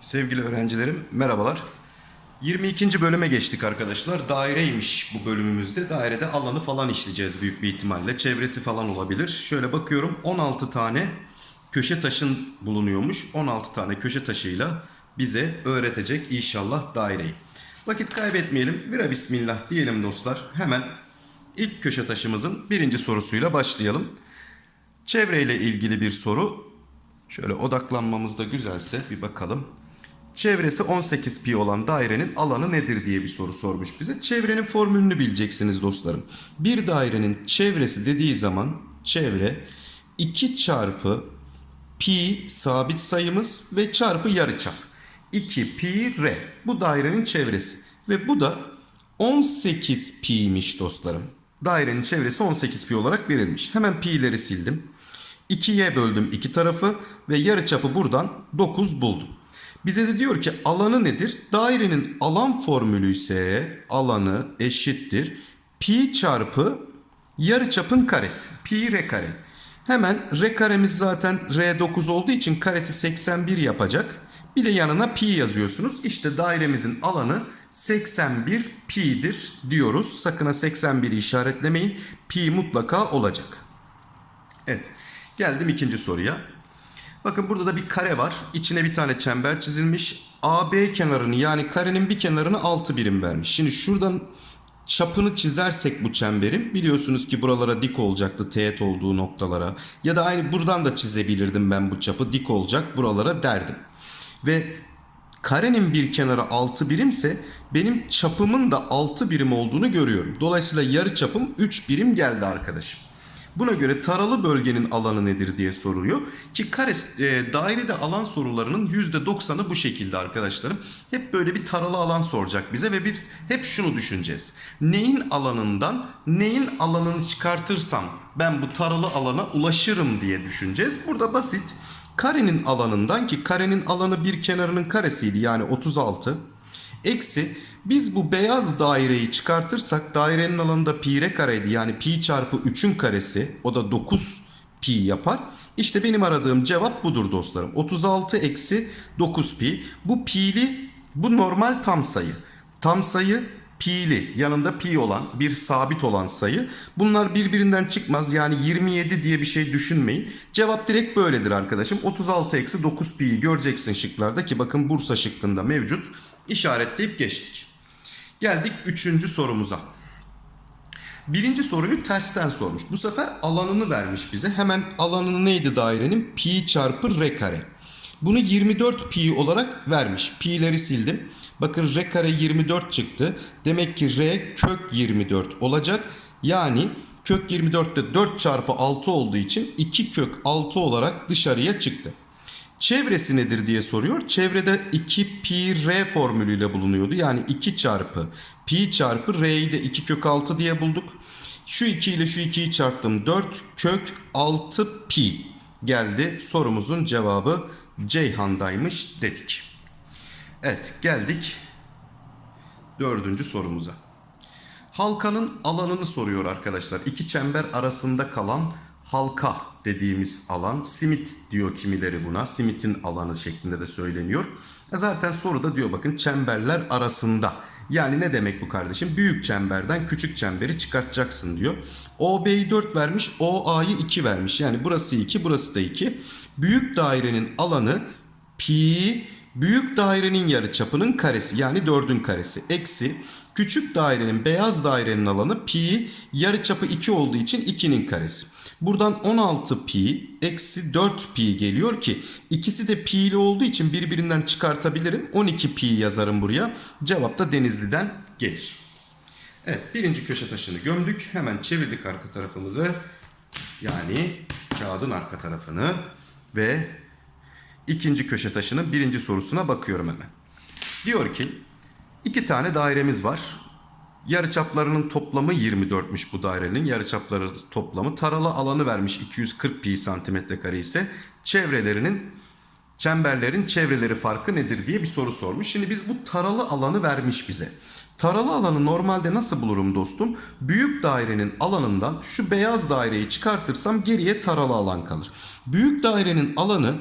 Sevgili öğrencilerim merhabalar. 22. bölüme geçtik arkadaşlar. Daireymiş bu bölümümüzde. Dairede alanı falan işleyeceğiz büyük bir ihtimalle. Çevresi falan olabilir. Şöyle bakıyorum 16 tane köşe taşın bulunuyormuş. 16 tane köşe taşıyla bize öğretecek inşallah daireyi. Vakit kaybetmeyelim. Vira bismillah diyelim dostlar. Hemen ilk köşe taşımızın birinci sorusuyla başlayalım. Çevreyle ilgili bir soru. Şöyle odaklanmamız da güzelse bir bakalım. Çevresi 18 pi olan dairenin alanı nedir diye bir soru sormuş bize. Çevrenin formülünü bileceksiniz dostlarım. Bir dairenin çevresi dediği zaman çevre 2 çarpı pi sabit sayımız ve çarpı yarıçap. 2 pi r. Bu dairenin çevresi. Ve bu da 18 pi'ymiş dostlarım. Dairenin çevresi 18 pi olarak verilmiş. Hemen pi'leri sildim. 2'ye böldüm iki tarafı ve yarıçapı buradan 9 buldum. Bize de diyor ki alanı nedir? Dairenin alan formülü ise alanı eşittir. Pi çarpı yarıçapın karesi. Pi r kare. Hemen r karemiz zaten r9 olduğu için karesi 81 yapacak. Bir de yanına pi yazıyorsunuz. İşte dairemizin alanı 81 pi'dir diyoruz. Sakın ha 81'i işaretlemeyin. Pi mutlaka olacak. Evet. Geldim ikinci soruya. Bakın burada da bir kare var. İçine bir tane çember çizilmiş. AB kenarını yani karenin bir kenarını 6 birim vermiş. Şimdi şuradan çapını çizersek bu çemberin biliyorsunuz ki buralara dik olacaktı teğet olduğu noktalara. Ya da aynı buradan da çizebilirdim ben bu çapı dik olacak buralara derdim. Ve karenin bir kenarı 6 birimse benim çapımın da 6 birim olduğunu görüyorum. Dolayısıyla yarı çapım 3 birim geldi arkadaşım. Buna göre taralı bölgenin alanı nedir diye soruluyor. Ki kare e, dairede alan sorularının %90'ı bu şekilde arkadaşlarım. Hep böyle bir taralı alan soracak bize ve biz hep şunu düşüneceğiz. Neyin alanından neyin alanını çıkartırsam ben bu taralı alana ulaşırım diye düşüneceğiz. Burada basit. Karenin alanından ki karenin alanı bir kenarının karesiydi yani 36. Eksi biz bu beyaz daireyi çıkartırsak dairenin alanında pi r kareydi. Yani pi çarpı 3'ün karesi o da 9 pi yapar. İşte benim aradığım cevap budur dostlarım. 36 eksi 9 pi. Bu pi'li bu normal tam sayı. Tam sayı pi'li yanında pi olan bir sabit olan sayı. Bunlar birbirinden çıkmaz. Yani 27 diye bir şey düşünmeyin. Cevap direkt böyledir arkadaşım. 36 eksi 9 pi'yi göreceksin şıklarda ki bakın Bursa şıkkında mevcut. İşaretleyip geçtik. Geldik üçüncü sorumuza. Birinci soruyu tersten sormuş. Bu sefer alanını vermiş bize. Hemen alanı neydi dairenin? Pi çarpı r kare. Bunu 24 pi olarak vermiş. Pi'leri sildim. Bakın r kare 24 çıktı. Demek ki r kök 24 olacak. Yani kök 24'te 4 çarpı 6 olduğu için 2 kök 6 olarak dışarıya çıktı. Çevresi nedir diye soruyor. Çevrede 2 pi r formülüyle bulunuyordu. Yani 2 çarpı pi çarpı r'yi de 2 kök 6 diye bulduk. Şu 2 ile şu 2'yi çarptım. 4 kök 6 pi geldi. Sorumuzun cevabı Ceyhan'daymış dedik. Evet geldik dördüncü sorumuza. Halkanın alanını soruyor arkadaşlar. İki çember arasında kalan halka dediğimiz alan. Simit diyor kimileri buna. Simitin alanı şeklinde de söyleniyor. E Zaten soruda diyor bakın çemberler arasında. Yani ne demek bu kardeşim? Büyük çemberden küçük çemberi çıkartacaksın diyor. OB'yi 4 vermiş, OA'yı 2 vermiş. Yani burası 2, burası da 2. Büyük dairenin alanı pi büyük dairenin yarıçapının karesi yani 4'ün karesi eksi küçük dairenin beyaz dairenin alanı pi yarıçapı 2 olduğu için 2'nin karesi. Buradan 16 pi eksi 4 pi geliyor ki ikisi de pi'li olduğu için birbirinden çıkartabilirim. 12 pi yazarım buraya. Cevap da Denizli'den gelir. Evet birinci köşe taşını gömdük. Hemen çevirdik arka tarafımızı. Yani kağıdın arka tarafını ve ikinci köşe taşının birinci sorusuna bakıyorum hemen. Diyor ki iki tane dairemiz var. Yarıçaplarının toplamı 24'müş bu dairenin. Yarıçapları toplamı taralı alanı vermiş 240 pi santimetre kare ise çevrelerinin çemberlerin çevreleri farkı nedir diye bir soru sormuş. Şimdi biz bu taralı alanı vermiş bize. Taralı alanı normalde nasıl bulurum dostum? Büyük dairenin alanından şu beyaz daireyi çıkartırsam geriye taralı alan kalır. Büyük dairenin alanı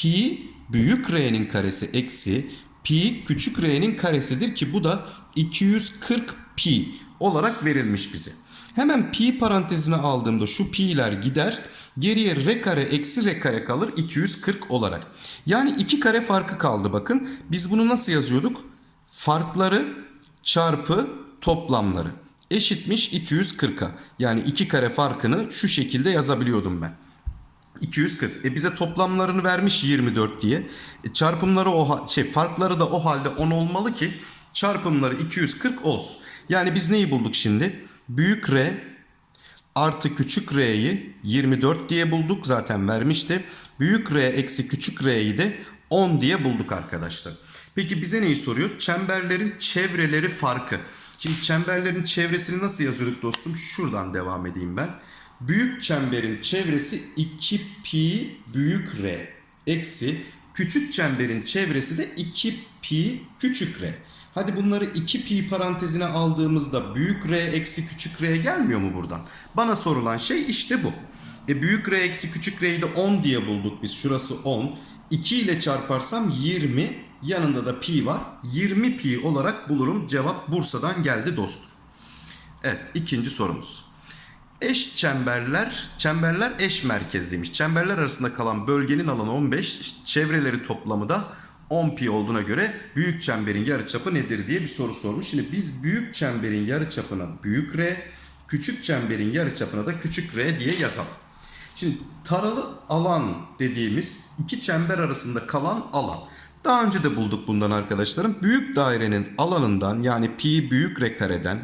pi büyük r'nin karesi eksi pi küçük r'nin karesidir ki bu da 240 pi olarak verilmiş bize. Hemen pi parantezine aldığımda şu pi'ler gider. Geriye r kare eksi r kare kalır 240 olarak. Yani iki kare farkı kaldı bakın. Biz bunu nasıl yazıyorduk? Farkları çarpı toplamları eşitmiş 240'a. Yani iki kare farkını şu şekilde yazabiliyordum ben. 240. E bize toplamlarını vermiş 24 diye. E çarpımları o şey farkları da o halde 10 olmalı ki çarpımları 240 olsun. Yani biz neyi bulduk şimdi? Büyük R artı küçük R'yi 24 diye bulduk. Zaten vermişti. Büyük R eksi küçük R'yi de 10 diye bulduk arkadaşlar. Peki bize neyi soruyor? Çemberlerin çevreleri farkı. Şimdi çemberlerin çevresini nasıl yazıyorduk dostum? Şuradan devam edeyim ben. Büyük çemberin çevresi 2 pi büyük R eksi küçük çemberin çevresi de 2 pi küçük R. Hadi bunları 2 pi parantezine aldığımızda büyük R eksi küçük R gelmiyor mu buradan? Bana sorulan şey işte bu. E büyük R eksi küçük R'yi de 10 diye bulduk biz. Şurası 10. 2 ile çarparsam 20. Yanında da pi var. 20 pi olarak bulurum. Cevap Bursa'dan geldi dostum. Evet ikinci sorumuz. Eş çemberler, çemberler eş merkezliymiş. Çemberler arasında kalan bölgenin alanı 15, çevreleri toplamı da 10 pi olduğuna göre büyük çemberin yarıçapı nedir diye bir soru sormuş. Şimdi biz büyük çemberin yarıçapına büyük r, küçük çemberin yarıçapına da küçük r diye yazalım. Şimdi taralı alan dediğimiz iki çember arasında kalan alan. Daha önce de bulduk bundan arkadaşlarım. Büyük dairenin alanından yani pi büyük r kareden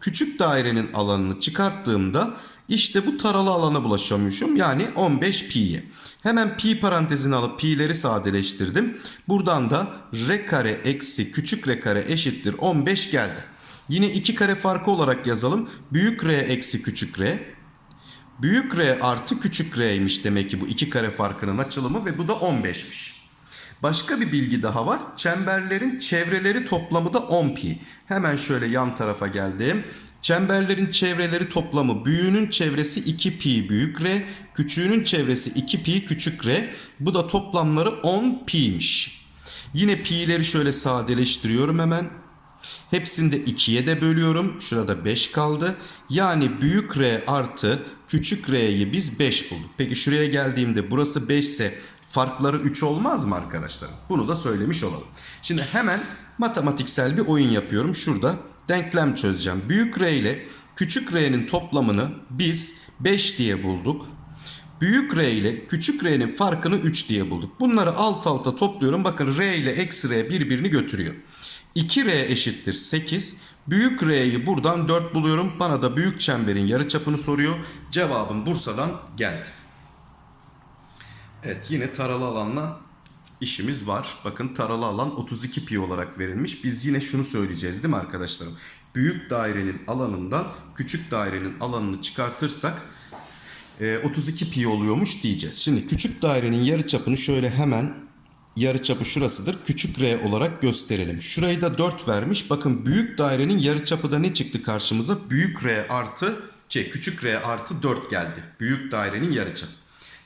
küçük dairenin alanını çıkarttığımda işte bu taralı alana bulaşıyormuşum. Yani 15 pi'ye. Hemen pi parantezini alıp pi'leri sadeleştirdim. Buradan da r kare eksi küçük r kare eşittir 15 geldi. Yine iki kare farkı olarak yazalım. Büyük r eksi küçük r. Büyük r artı küçük r'ymiş demek ki bu iki kare farkının açılımı ve bu da 15'miş. Başka bir bilgi daha var. Çemberlerin çevreleri toplamı da 10 pi. Hemen şöyle yan tarafa geldim. Çemberlerin çevreleri toplamı büyüğünün çevresi 2 pi büyük r, küçüğünün çevresi 2 pi küçük r. Bu da toplamları 10 pi'miş. Yine pi'leri şöyle sadeleştiriyorum hemen. Hepsini de 2'ye de bölüyorum. Şurada 5 kaldı. Yani büyük R artı küçük R'yi biz 5 bulduk. Peki şuraya geldiğimde burası 5 ise farkları 3 olmaz mı arkadaşlar? Bunu da söylemiş olalım. Şimdi hemen matematiksel bir oyun yapıyorum. Şurada denklem çözeceğim. Büyük R ile küçük R'nin toplamını biz 5 diye bulduk. Büyük R ile küçük R'nin farkını 3 diye bulduk. Bunları alt alta topluyorum. Bakın R ile eksi R birbirini götürüyor. 2R eşittir 8. Büyük R'yi buradan 4 buluyorum. Bana da büyük çemberin yarıçapını soruyor. Cevabım Bursa'dan geldi. Evet yine taralı alanla işimiz var. Bakın taralı alan 32 pi olarak verilmiş. Biz yine şunu söyleyeceğiz değil mi arkadaşlarım? Büyük dairenin alanından küçük dairenin alanını çıkartırsak e, 32 pi oluyormuş diyeceğiz. Şimdi küçük dairenin yarıçapını şöyle hemen yarıçapı şurasıdır. Küçük r olarak gösterelim. Şurayı da 4 vermiş. Bakın büyük dairenin yarıçapı da ne çıktı karşımıza? Büyük r artı şey küçük r artı 4 geldi. Büyük dairenin yarıçapı.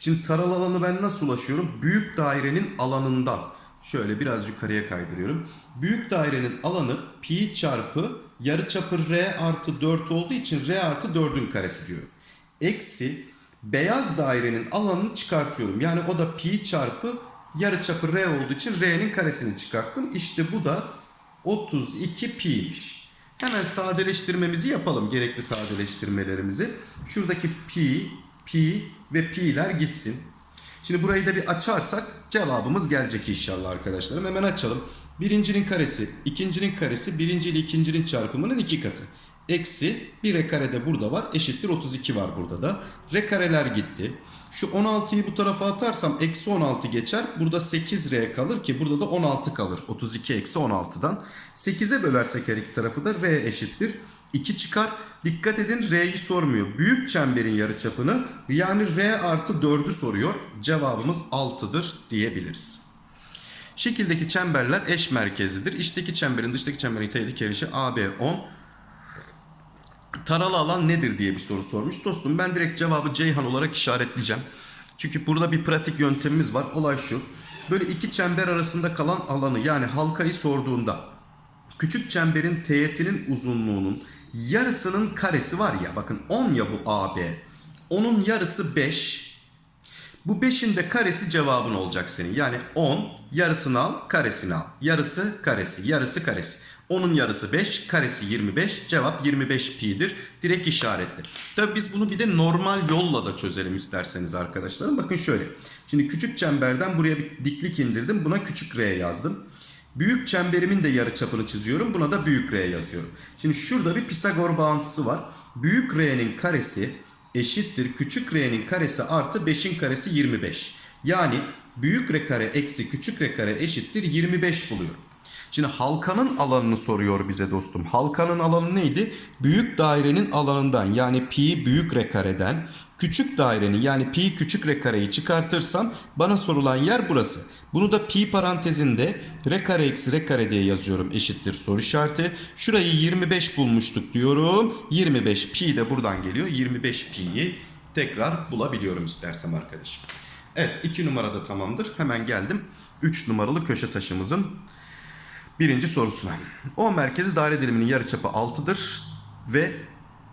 Şimdi taralı alanı ben nasıl ulaşıyorum? Büyük dairenin alanından. Şöyle biraz yukarıya kaydırıyorum. Büyük dairenin alanı pi çarpı yarıçapı r artı 4 olduğu için r artı 4'ün karesi diyorum. Eksi beyaz dairenin alanını çıkartıyorum. Yani o da pi çarpı yarıçapı r olduğu için r'nin karesini çıkarttım. İşte bu da 32 pi'ymiş. Hemen sadeleştirmemizi yapalım. Gerekli sadeleştirmelerimizi. Şuradaki pi, pi ve pi'ler gitsin. Şimdi burayı da bir açarsak cevabımız gelecek inşallah arkadaşlarım. Hemen açalım. Birincinin karesi, ikincinin karesi, birinci ile ikincinin çarpımının iki katı. Eksi bir r kare de burada var. Eşittir 32 var burada da. R kareler gitti. Şu 16'yı bu tarafa atarsam eksi 16 geçer. Burada 8r kalır ki burada da 16 kalır. 32 eksi 16'dan. 8'e bölersek her iki tarafı da r eşittir. 2 çıkar. Dikkat edin R'yi sormuyor. Büyük çemberin yarıçapını yani R artı 4'ü soruyor. Cevabımız 6'dır diyebiliriz. Şekildeki çemberler eş merkezlidir. İçteki çemberin dıştaki çemberin teğet kerişi AB 10. Taralı alan nedir diye bir soru sormuş. Dostum ben direkt cevabı Ceyhan olarak işaretleyeceğim. Çünkü burada bir pratik yöntemimiz var. Olay şu. Böyle iki çember arasında kalan alanı yani halkayı sorduğunda küçük çemberin teğetinin uzunluğunun yarısının karesi var ya bakın 10 ya bu AB. Onun yarısı 5. Bu 5'in de karesi cevabın olacak senin. Yani 10 yarısını al karesini al. Yarısı karesi yarısı karesi. Onun yarısı 5 karesi 25 cevap 25 pi'dir. Direkt işaretli. Tabi biz bunu bir de normal yolla da çözelim isterseniz arkadaşlarım. Bakın şöyle. Şimdi küçük çemberden buraya bir diklik indirdim. Buna küçük r yazdım. Büyük çemberimin de yarıçapını çiziyorum. Buna da büyük R yazıyorum. Şimdi şurada bir Pisagor bağıntısı var. Büyük R'nin karesi eşittir. Küçük R'nin karesi artı 5'in karesi 25. Yani büyük R kare eksi küçük R kare eşittir 25 buluyorum. Şimdi halkanın alanını soruyor bize dostum. Halkanın alanı neydi? Büyük dairenin alanından yani pi büyük R kareden küçük dairenin yani pi küçük R kareyi çıkartırsam bana sorulan yer burası. Bunu da pi parantezinde R kare eksi R kare diye yazıyorum eşittir soru işareti. Şurayı 25 bulmuştuk diyorum. 25 pi de buradan geliyor. 25 pi'yi tekrar bulabiliyorum istersem arkadaşım. Evet 2 numarada tamamdır. Hemen geldim 3 numaralı köşe taşımızın Birinci sorusuna. O merkezi daire diliminin yarıçapı 6'dır ve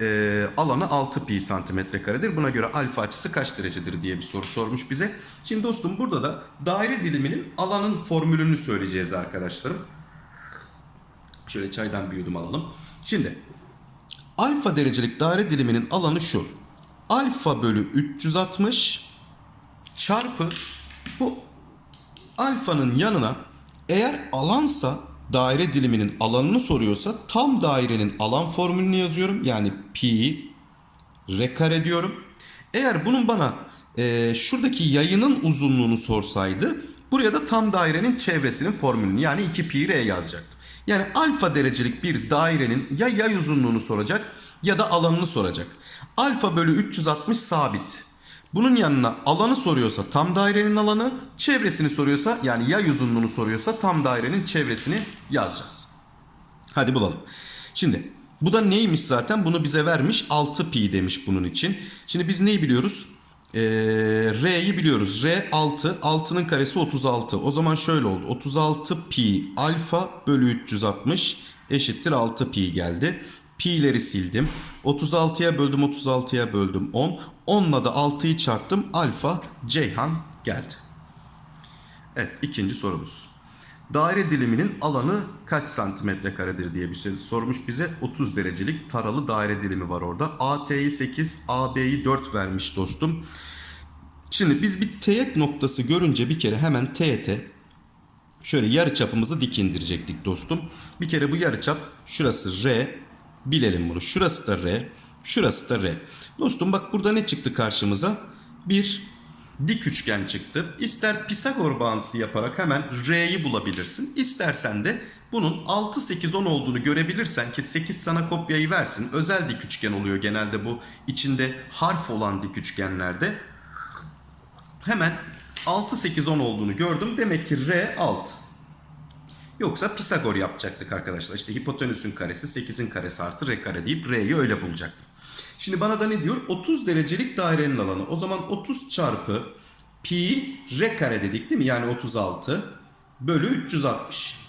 e, alanı 6 pi santimetre karedir. Buna göre alfa açısı kaç derecedir diye bir soru sormuş bize. Şimdi dostum burada da daire diliminin alanın formülünü söyleyeceğiz arkadaşlarım. Şöyle çaydan bir yudum alalım. Şimdi alfa derecelik daire diliminin alanı şu. Alfa bölü 360 çarpı bu alfanın yanına eğer alansa daire diliminin alanını soruyorsa tam dairenin alan formülünü yazıyorum. Yani pi r kare diyorum. Eğer bunun bana e, şuradaki yayının uzunluğunu sorsaydı buraya da tam dairenin çevresinin formülünü yani 2 pi r yazacaktım. Yani alfa derecelik bir dairenin ya yay uzunluğunu soracak ya da alanını soracak. Alfa bölü 360 sabit. Bunun yanına alanı soruyorsa tam dairenin alanı, çevresini soruyorsa yani yay uzunluğunu soruyorsa tam dairenin çevresini yazacağız. Hadi bulalım. Şimdi bu da neymiş zaten? Bunu bize vermiş 6 pi demiş bunun için. Şimdi biz neyi biliyoruz? Ee, R'yi biliyoruz. R 6. 6'nın karesi 36. O zaman şöyle oldu. 36 pi alfa bölü 360 eşittir 6 pi geldi. Pi'leri sildim. 36'ya böldüm 36'ya böldüm 10. 10'la da 6'yı çarptım. Alfa Ceyhan geldi. Evet ikinci sorumuz. Daire diliminin alanı kaç santimetre karedir diye bir şey sormuş bize. 30 derecelik taralı daire dilimi var orada. AT'yi 8, AB'yi 4 vermiş dostum. Şimdi biz bir teğet noktası görünce bir kere hemen teğete şöyle yarı çapımızı dik indirecektik dostum. Bir kere bu yarı çap şurası R. Bilelim bunu. Şurası da R. Şurası da R. Dostum bak burada ne çıktı karşımıza? Bir dik üçgen çıktı. İster Pisagor bağıntısı yaparak hemen R'yi bulabilirsin. İstersen de bunun 6, 8, 10 olduğunu görebilirsen ki 8 sana kopyayı versin. Özel dik üçgen oluyor genelde bu içinde harf olan dik üçgenlerde. Hemen 6, 8, 10 olduğunu gördüm. Demek ki R 6. Yoksa Pisagor yapacaktık arkadaşlar. İşte hipotenüsün karesi 8'in karesi artı R kare deyip R'yi öyle bulacaktım. Şimdi bana da ne diyor? 30 derecelik dairenin alanı. O zaman 30 çarpı pi r kare dedik değil mi? Yani 36 bölü 360.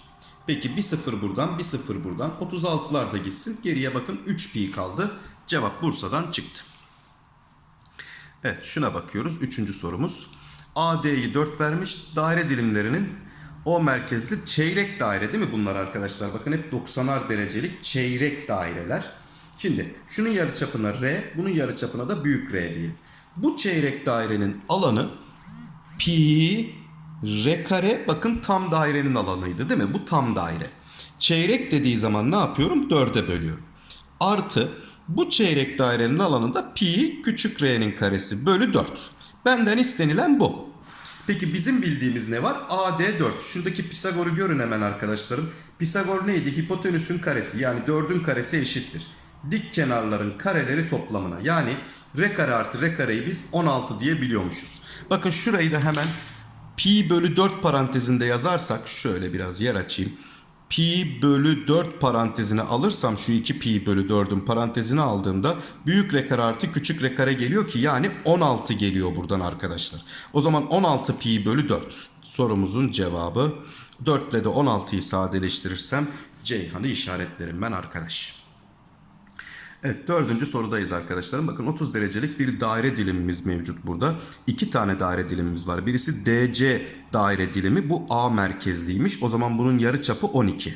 Peki bir sıfır buradan bir sıfır buradan. 36'lar da gitsin. Geriye bakın 3 pi kaldı. Cevap Bursa'dan çıktı. Evet şuna bakıyoruz. Üçüncü sorumuz. AD'yi 4 vermiş. Daire dilimlerinin o merkezli çeyrek daire değil mi bunlar arkadaşlar? Bakın hep 90'ar derecelik çeyrek daireler. Şimdi şunun yarıçapına R, bunun yarıçapına da büyük R diyelim. Bu çeyrek dairenin alanı pi r kare bakın tam dairenin alanıydı değil mi? Bu tam daire. Çeyrek dediği zaman ne yapıyorum? 4'e bölüyorum. Artı bu çeyrek dairenin alanında pi küçük r'nin karesi bölü 4. Benden istenilen bu. Peki bizim bildiğimiz ne var? AD 4. Şuradaki Pisagor'u görün hemen arkadaşlarım. Pisagor neydi? Hipotenüsün karesi yani 4'ün karesi eşittir dik kenarların kareleri toplamına. Yani r kare artı r kareyi biz 16 diye biliyormuşuz. Bakın şurayı da hemen pi bölü 4 parantezinde yazarsak şöyle biraz yer açayım. Pi bölü 4 parantezine alırsam şu 2 pi bölü 4'ün parantezine aldığımda büyük r kare artı küçük r kare geliyor ki yani 16 geliyor buradan arkadaşlar. O zaman 16 pi bölü 4 sorumuzun cevabı 4 ile de 16'yı sadeleştirirsem Ceyhan'ı işaretlerim ben arkadaş. Evet dördüncü sorudayız arkadaşlarım. Bakın 30 derecelik bir daire dilimimiz mevcut burada. İki tane daire dilimimiz var. Birisi DC daire dilimi. Bu A merkezliymiş. O zaman bunun yarı çapı 12.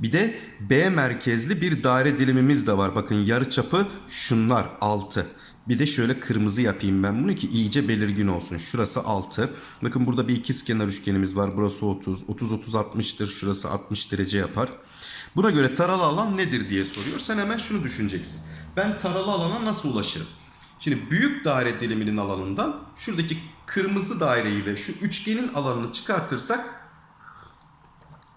Bir de B merkezli bir daire dilimimiz de var. Bakın yarı çapı şunlar 6. Bir de şöyle kırmızı yapayım ben bunu ki iyice belirgin olsun. Şurası 6. Bakın burada bir ikizkenar üçgenimiz var. Burası 30. 30 30 60'tır. Şurası 60 derece yapar. Buna göre taralı alan nedir diye soruyor. Sen hemen şunu düşüneceksin. Ben taralı alana nasıl ulaşırım? Şimdi büyük daire diliminin alanından şuradaki kırmızı daireyi ve şu üçgenin alanını çıkartırsak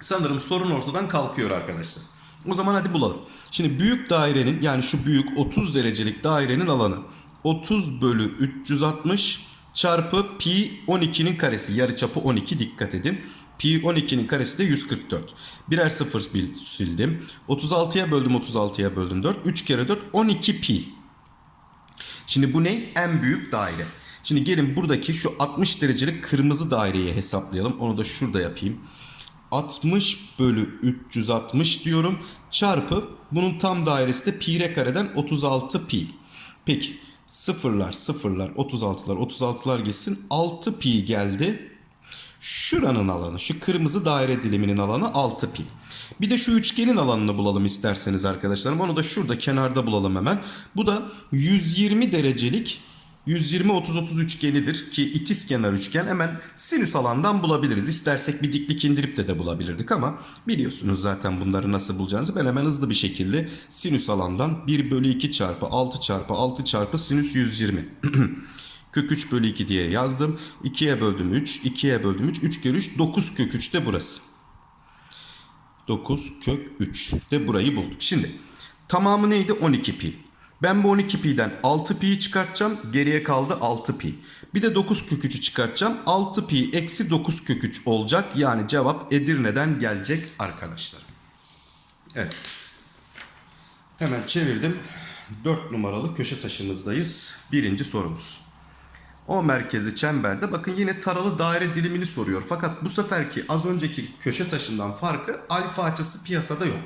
sanırım sorun ortadan kalkıyor arkadaşlar. O zaman hadi bulalım. Şimdi büyük dairenin yani şu büyük 30 derecelik dairenin alanı 30 bölü 360 çarpı pi 12'nin karesi yarıçapı 12 dikkat edin. Pi 12'nin karesi de 144. Birer sıfır sildim. 36'ya böldüm 36'ya böldüm 4. 3 kere 4 12 pi. Şimdi bu ne? En büyük daire. Şimdi gelin buradaki şu 60 derecelik kırmızı daireyi hesaplayalım. Onu da şurada yapayım. 60 bölü 360 diyorum. Çarpı bunun tam dairesi de pi r kareden 36 pi. Peki sıfırlar sıfırlar 36'lar 36'lar gitsin. 6 pi geldi. Şuranın alanı, şu kırmızı daire diliminin alanı 6 pi. Bir de şu üçgenin alanını bulalım isterseniz arkadaşlarım. Onu da şurada kenarda bulalım hemen. Bu da 120 derecelik 120 30 30 üçgenidir ki ikiz kenar üçgen hemen sinüs alandan bulabiliriz. İstersek bir diklik indirip de de bulabilirdik ama biliyorsunuz zaten bunları nasıl bulacağınızı. Ben hemen hızlı bir şekilde sinüs alandan 1 bölü 2 çarpı 6 çarpı 6 çarpı sinüs 120. Kök 3 bölü 2 diye yazdım. 2'ye böldüm 3. 2'ye böldüm 3. 3 kere 3 9 kök 3 de burası. 9 kök 3 de burayı bulduk. Şimdi tamamı neydi? 12 pi. Ben bu 12 pi'den 6 pi'yi çıkartacağım. Geriye kaldı 6 pi. Bir de 9 kök 3'ü çıkartacağım. 6 pi eksi 9 kök 3 olacak. Yani cevap Edirne'den gelecek arkadaşlar. Evet. Hemen çevirdim. 4 numaralı köşe taşımızdayız. Birinci sorumuz. O merkezi çemberde bakın yine taralı daire dilimini soruyor. Fakat bu seferki az önceki köşe taşından farkı alfa açısı piyasada yok.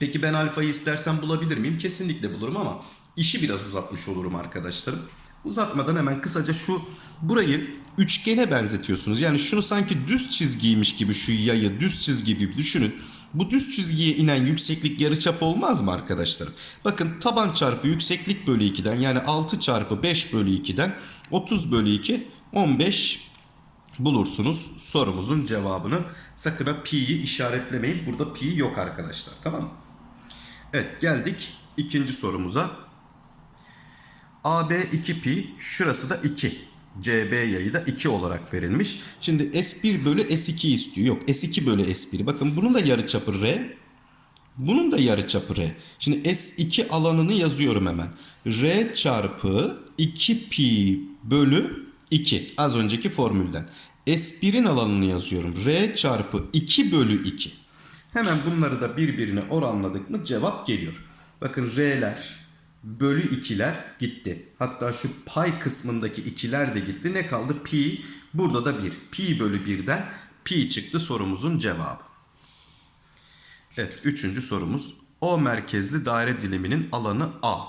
Peki ben alfayı istersen bulabilir miyim? Kesinlikle bulurum ama işi biraz uzatmış olurum arkadaşlarım. Uzatmadan hemen kısaca şu burayı üçgene benzetiyorsunuz. Yani şunu sanki düz çizgiymiş gibi şu yayı düz çizgi gibi düşünün. Bu düz çizgiye inen yükseklik yarıçap olmaz mı arkadaşlarım? Bakın taban çarpı yükseklik bölü 2'den yani 6 çarpı 5 bölü 2'den 30 bölü 2 15 bulursunuz sorumuzun cevabını. Sakın ha pi'yi işaretlemeyin. Burada pi yok arkadaşlar tamam mı? Evet geldik ikinci sorumuza. AB 2 pi şurası da 2. CB yayı da 2 olarak verilmiş. Şimdi S1 bölü S2 istiyor. Yok S2 bölü S1. Bakın bunun da yarıçapı R. Bunun da yarıçapı R. Şimdi S2 alanını yazıyorum hemen. R çarpı 2 pi bölü 2. Az önceki formülden. S1'in alanını yazıyorum. R çarpı 2 bölü 2. Hemen bunları da birbirine oranladık mı cevap geliyor. Bakın R'ler bölü 2'ler gitti. Hatta şu pay kısmındaki 2'ler de gitti. Ne kaldı? Pi. Burada da 1. Pi bölü 1'den pi çıktı sorumuzun cevabı. Evet üçüncü sorumuz. O merkezli daire diliminin alanı A.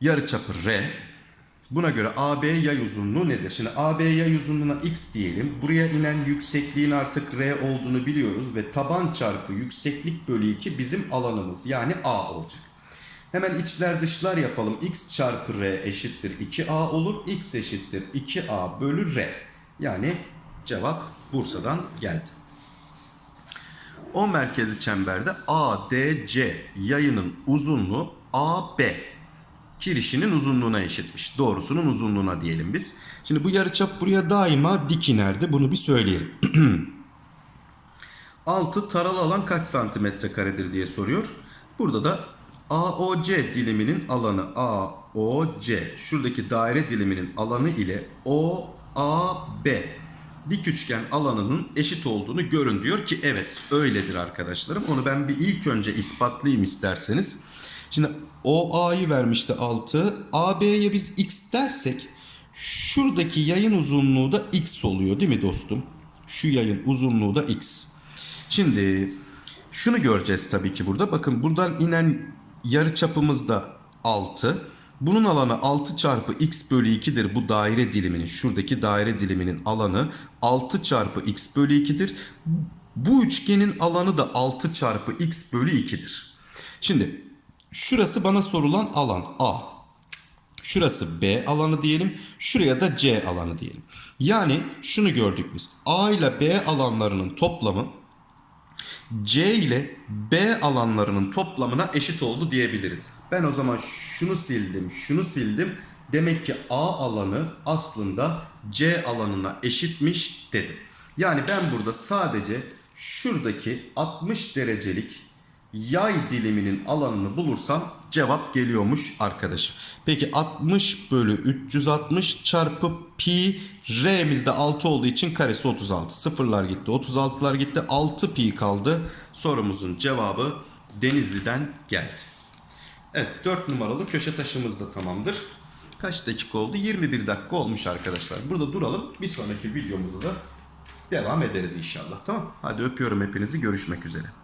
Yarıçapı R. Buna göre AB yay uzunluğu nedir? Şimdi AB yay uzunluğuna x diyelim. Buraya inen yüksekliğin artık R olduğunu biliyoruz ve taban çarpı yükseklik bölü 2 bizim alanımız yani A olacak. Hemen içler dışlar yapalım. x çarpı r eşittir 2a olur. x eşittir 2a bölü r. Yani cevap Bursa'dan geldi. O merkezi çemberde ADC yayının uzunluğu AB kirişinin uzunluğuna eşitmiş. Doğrusunun uzunluğuna diyelim biz. Şimdi bu yarıçap buraya daima dik inerdi. Bunu bir söyleyelim. 6 taralı alan kaç santimetre karedir diye soruyor. Burada da AOC diliminin alanı AOC şuradaki daire diliminin alanı ile O AB dik üçgen alanının eşit olduğunu görün diyor ki evet öyledir arkadaşlarım. Onu ben bir ilk önce ispatlayayım isterseniz. Şimdi OA'yı vermişti 6. AB'ye biz x dersek şuradaki yayın uzunluğu da x oluyor değil mi dostum? Şu yayın uzunluğu da x. Şimdi şunu göreceğiz tabii ki burada. Bakın buradan inen yarı çapımız da 6. Bunun alanı 6 çarpı x bölü 2'dir bu daire diliminin. Şuradaki daire diliminin alanı 6 çarpı x bölü 2'dir. Bu üçgenin alanı da 6 çarpı x bölü 2'dir. Şimdi şurası bana sorulan alan A. Şurası B alanı diyelim. Şuraya da C alanı diyelim. Yani şunu gördük biz. A ile B alanlarının toplamı C ile B alanlarının toplamına eşit oldu diyebiliriz. Ben o zaman şunu sildim, şunu sildim. Demek ki A alanı aslında C alanına eşitmiş dedim. Yani ben burada sadece şuradaki 60 derecelik yay diliminin alanını bulursam cevap geliyormuş arkadaşım. Peki 60 bölü 360 çarpı pi r'mizde 6 olduğu için karesi 36. Sıfırlar gitti 36'lar gitti 6 pi kaldı. Sorumuzun cevabı Denizli'den geldi. Evet 4 numaralı köşe taşımız da tamamdır. Kaç dakika oldu? 21 dakika olmuş arkadaşlar. Burada duralım. Bir sonraki videomuzu da devam ederiz inşallah. Tamam. Hadi öpüyorum hepinizi. Görüşmek üzere.